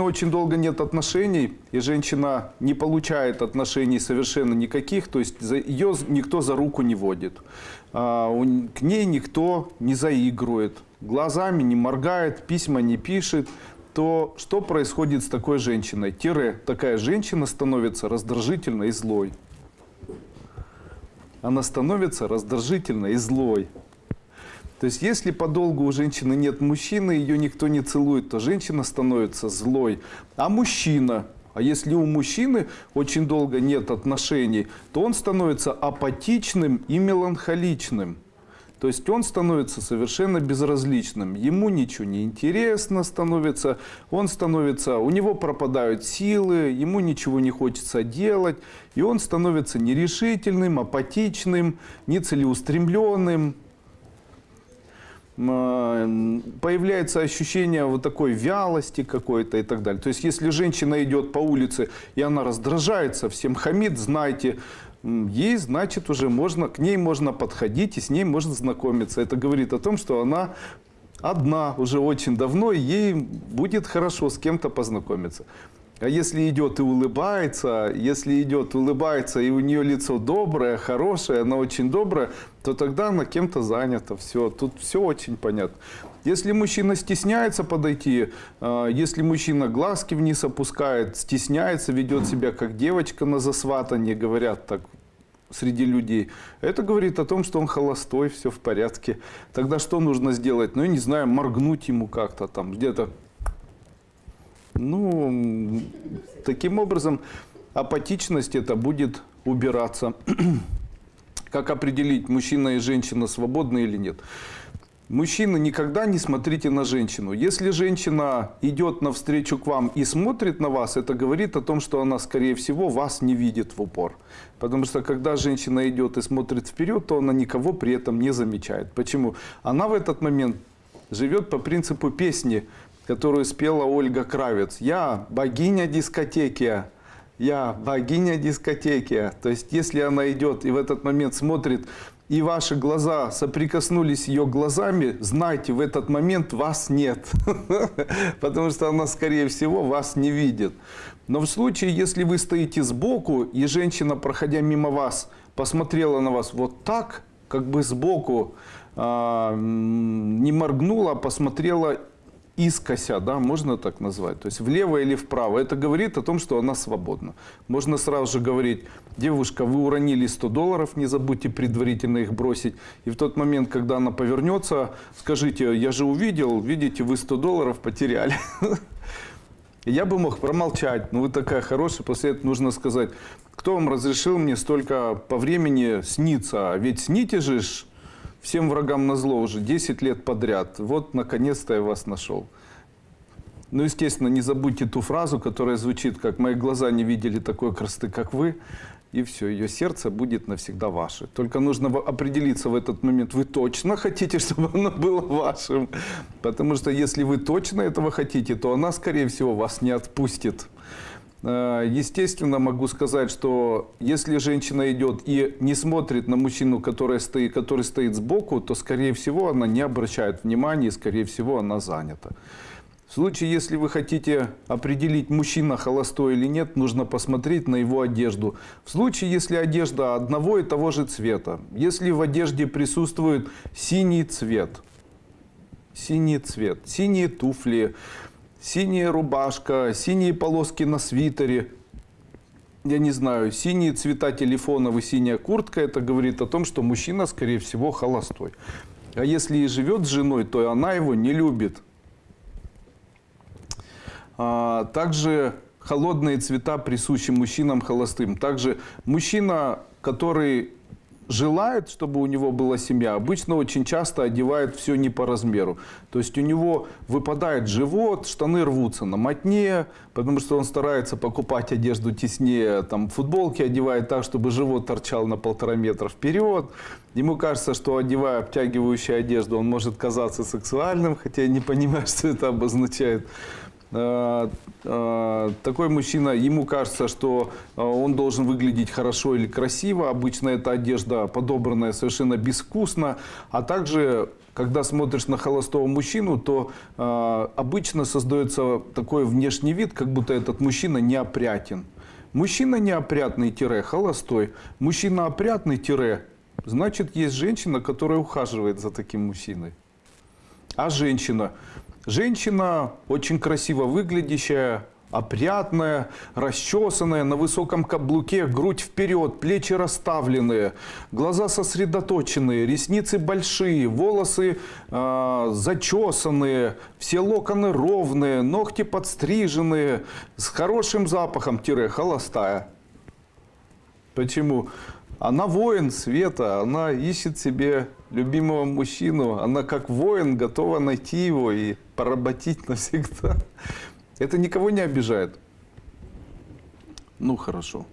очень долго нет отношений, и женщина не получает отношений совершенно никаких, то есть за- ее никто за руку не водит, А, у- к ней никто не заигрывает, глазами не моргает, письма не пишет, то что происходит с такой женщиной? Тире, такая женщина становится раздражительной и злой. Она становится раздражительной и злой. То есть, если подолгу у женщины нет мужчины, ее никто не целует, то женщина становится злой. А мужчина, а если у мужчины очень долго нет отношений, то он становится апатичным и меланхоличным. То есть он становится совершенно безразличным. Ему ничего не интересно становится, он становится, у него пропадают силы, ему ничего не хочется делать, и он становится нерешительным, апатичным, нецелеустремленным, появляется ощущение вот такой вялости какой-то и так далее. То есть, если женщина идет по улице и она раздражается, всем хамит, знайте, м, ей, значит, уже можно, к ней можно подходить и с ней можно знакомиться. Это говорит о том, что она одна уже очень давно, и ей будет хорошо с кем-то познакомиться. А если идет и улыбается, если идет, улыбается, и у нее лицо доброе, хорошее, она очень добрая, то тогда она кем-то занята. Все, тут все очень понятно. Если мужчина стесняется подойти, э, если мужчина глазки вниз опускает, стесняется, ведет себя как девочка на засватании, говорят так среди людей, это говорит о том, что он холостой, все в порядке. Тогда что нужно сделать? Ну, я не знаю, моргнуть ему как-то там, где-то ну, таким образом, апатичность это будет убираться. Как определить, мужчина и женщина свободны или нет? Мужчина, никогда не смотрите на женщину. Если женщина идет навстречу к вам и смотрит на вас, это говорит о том, что она, скорее всего, вас не видит в упор. Потому что, когда женщина идет и смотрит вперед, то она никого при этом не замечает. Почему? Она в этот момент живет по принципу песни, которую спела Ольга Кравец. «Я богиня дискотеки, я богиня дискотеки». То есть, если она идет и в этот момент смотрит, и ваши глаза соприкоснулись ее глазами, знайте, в этот момент вас нет. Потому что она, скорее всего, вас не видит. Но в случае, если вы стоите сбоку, и женщина, проходя мимо вас, посмотрела на вас вот так, как бы сбоку, а, не моргнула, а посмотрела искося, да, можно так назвать, то есть влево или вправо, это говорит о том, что она свободна. Можно сразу же говорить, девушка, вы уронили 100 долларов, не забудьте предварительно их бросить, и в тот момент, когда она повернется, скажите, я же увидел, видите, вы 100 долларов потеряли. Я бы мог промолчать, но вы такая хорошая, после этого нужно сказать, кто вам разрешил мне столько по времени сниться, ведь сните же всем врагам на зло уже 10 лет подряд, вот наконец-то я вас нашел. Ну, естественно, не забудьте ту фразу, которая звучит, как «мои глаза не видели такой красоты, как вы», и все, ее сердце будет навсегда ваше. Только нужно определиться в этот момент, вы точно хотите, чтобы оно было вашим. Потому что если вы точно этого хотите, то она, скорее всего, вас не отпустит. Э, Естественно, могу сказать, что если женщина идет и не смотрит на мужчину, который стоит, который стоит сбоку, то, скорее всего, она не обращает внимания, и, скорее всего, она занята. В случае, если вы хотите определить, мужчина холостой или нет, нужно посмотреть на его одежду. В случае, если одежда одного и того же цвета, если в одежде присутствует синий цвет, синий цвет, синие туфли, синяя рубашка, синие полоски на свитере, я не знаю, синие цвета телефонов и синяя куртка, это говорит о том, что мужчина, скорее всего, холостой. А если и живет с женой, то она его не любит. А, Также холодные цвета присущи мужчинам холостым. Также мужчина, который желает, чтобы у него была семья, обычно очень часто одевает все не по размеру. То есть у него выпадает живот, штаны рвутся на мотне, потому что он старается покупать одежду теснее, там футболки одевает так, чтобы живот торчал на полтора метра вперед. Ему кажется, что одевая обтягивающую одежду, он может казаться сексуальным, хотя я не понимаю, что это обозначает. Э, э, такой мужчина, ему кажется, что э, он должен выглядеть хорошо или красиво. Обычно эта одежда подобранная совершенно безвкусно. А также, когда смотришь на холостого мужчину, то обычно создается такой внешний вид, как будто этот мужчина неопрятен. Мужчина неопрятный-холостой, мужчина опрятный- значит есть женщина, которая ухаживает за таким мужчиной. А женщина? Женщина очень красиво выглядящая, опрятная, расчесанная, на высоком каблуке, грудь вперед, плечи расставленные, глаза сосредоточенные, ресницы большие, волосы э, зачесанные, все локоны ровные, ногти подстриженные, с хорошим запахом-холостая. Почему? Она воин света, она ищет себе любимого мужчину, она как воин готова найти его и поработить навсегда. Это никого не обижает. Ну хорошо.